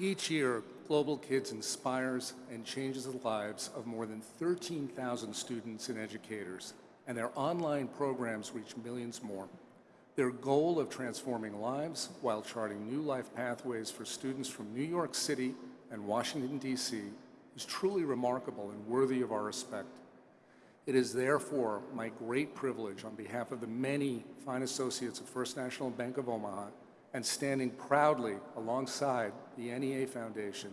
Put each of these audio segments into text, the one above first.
Each year, Global Kids inspires and changes the lives of more than 13,000 students and educators, and their online programs reach millions more. Their goal of transforming lives while charting new life pathways for students from New York City and Washington, D.C. is truly remarkable and worthy of our respect. It is therefore my great privilege on behalf of the many fine associates of First National Bank of Omaha and standing proudly alongside the NEA Foundation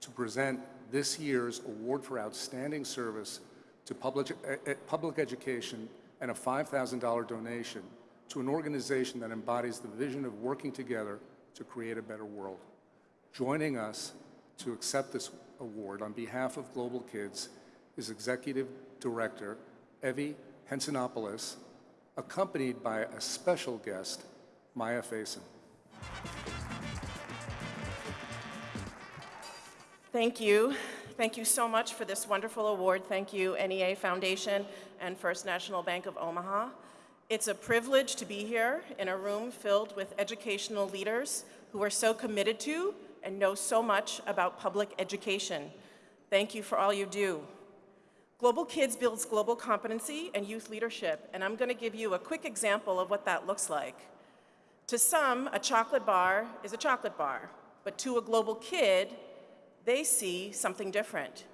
to present this year's Award for Outstanding Service to Public, uh, public Education and a $5,000 donation to an organization that embodies the vision of working together to create a better world. Joining us to accept this award on behalf of Global Kids is Executive Director Evie Hantzopoulos, accompanied by a special guest, Maya Faison. Thank you. Thank you so much for this wonderful award. Thank you, NEA Foundation and First National Bank of Omaha. It's a privilege to be here in a room filled with educational leaders who are so committed to and know so much about public education. Thank you for all you do. Global Kids builds global competency and youth leadership, and I'm going to give you a quick example of what that looks like. To some, a chocolate bar is a chocolate bar, but to a global kid, they see something different.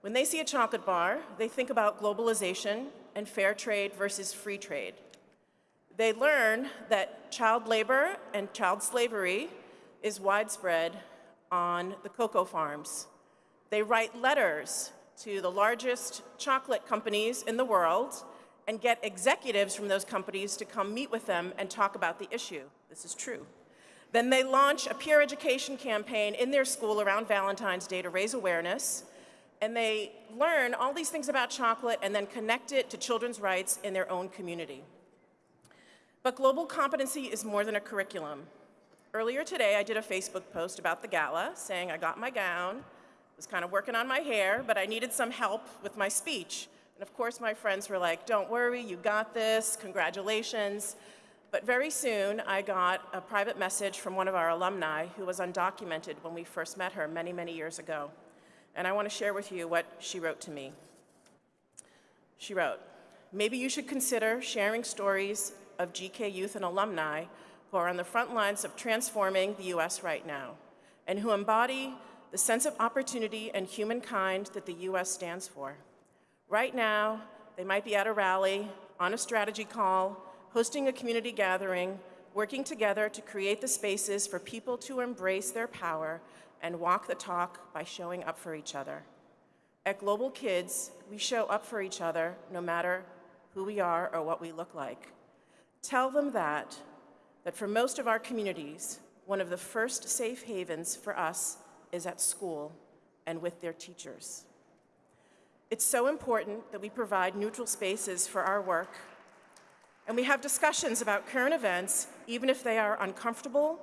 When they see a chocolate bar, they think about globalization and fair trade versus free trade. They learn that child labor and child slavery is widespread on the cocoa farms. They write letters to the largest chocolate companies in the world and get executives from those companies to come meet with them and talk about the issue. This is true. Then they launch a peer education campaign in their school around Valentine's Day to raise awareness. And they learn all these things about chocolate and then connect it to children's rights in their own community. But global competency is more than a curriculum. Earlier today, I did a Facebook post about the gala saying I got my gown, was kind of working on my hair, but I needed some help with my speech. And of course, my friends were like, don't worry, you got this, congratulations. But very soon, I got a private message from one of our alumni who was undocumented when we first met her many, many years ago. And I want to share with you what she wrote to me. She wrote, maybe you should consider sharing stories of GK youth and alumni who are on the front lines of transforming the US right now and who embody the sense of opportunity and humankind that the US stands for. Right now, they might be at a rally, on a strategy call, hosting a community gathering, working together to create the spaces for people to embrace their power and walk the talk by showing up for each other. At Global Kids, we show up for each other no matter who we are or what we look like. Tell them that, that for most of our communities, one of the first safe havens for us is at school and with their teachers. It's so important that we provide neutral spaces for our work, and we have discussions about current events, even if they are uncomfortable,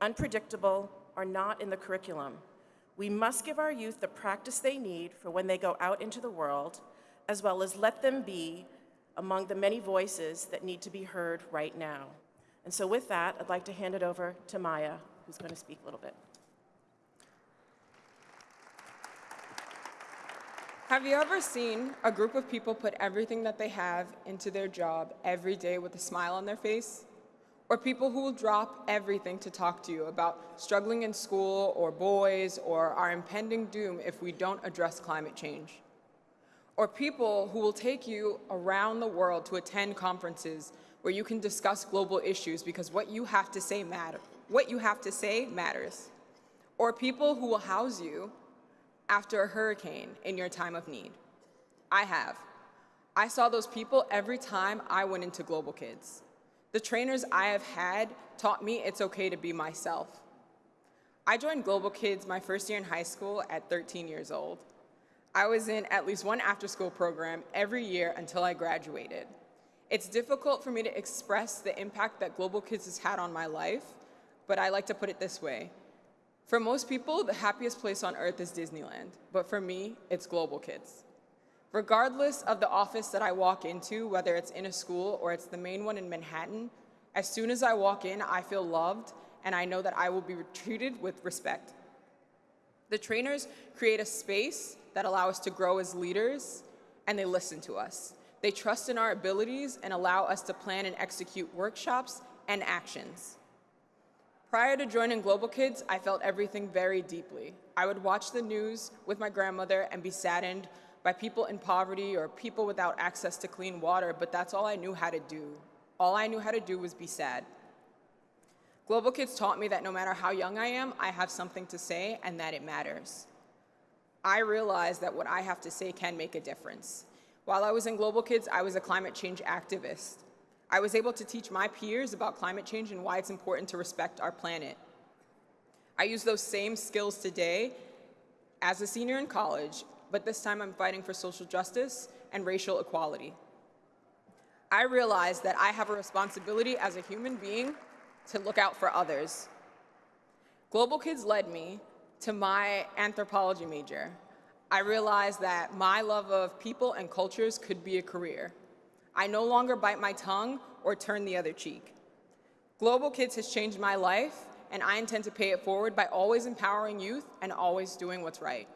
unpredictable, or not in the curriculum. We must give our youth the practice they need for when they go out into the world, as well as let them be among the many voices that need to be heard right now. And so with that, I'd like to hand it over to Maya, who's going to speak a little bit. Have you ever seen a group of people put everything that they have into their job every day with a smile on their face? Or people who will drop everything to talk to you about struggling in school or boys or our impending doom if we don't address climate change? Or people who will take you around the world to attend conferences where you can discuss global issues because what you have to say matter. What you have to say matters. Or people who will house you after a hurricane in your time of need. I have. I saw those people every time I went into Global Kids. The trainers I have had taught me it's okay to be myself. I joined Global Kids my first year in high school at 13 years old. I was in at least one after-school program every year until I graduated. It's difficult for me to express the impact that Global Kids has had on my life, but I like to put it this way. For most people, the happiest place on earth is Disneyland, but for me, it's Global Kids. Regardless of the office that I walk into, whether it's in a school or it's the main one in Manhattan, as soon as I walk in, I feel loved and I know that I will be treated with respect. The trainers create a space that allow us to grow as leaders, and they listen to us. They trust in our abilities and allow us to plan and execute workshops and actions. Prior to joining Global Kids, I felt everything very deeply. I would watch the news with my grandmother and be saddened by people in poverty or people without access to clean water, but that's all I knew how to do. All I knew how to do was be sad. Global Kids taught me that no matter how young I am, I have something to say and that it matters. I realized that what I have to say can make a difference. While I was in Global Kids, I was a climate change activist. I was able to teach my peers about climate change and why it's important to respect our planet. I use those same skills today as a senior in college, but this time I'm fighting for social justice and racial equality. I realize that I have a responsibility as a human being to look out for others. Global Kids led me to my anthropology major. I realized that my love of people and cultures could be a career. I no longer bite my tongue or turn the other cheek. Global Kids has changed my life, and I intend to pay it forward by always empowering youth and always doing what's right.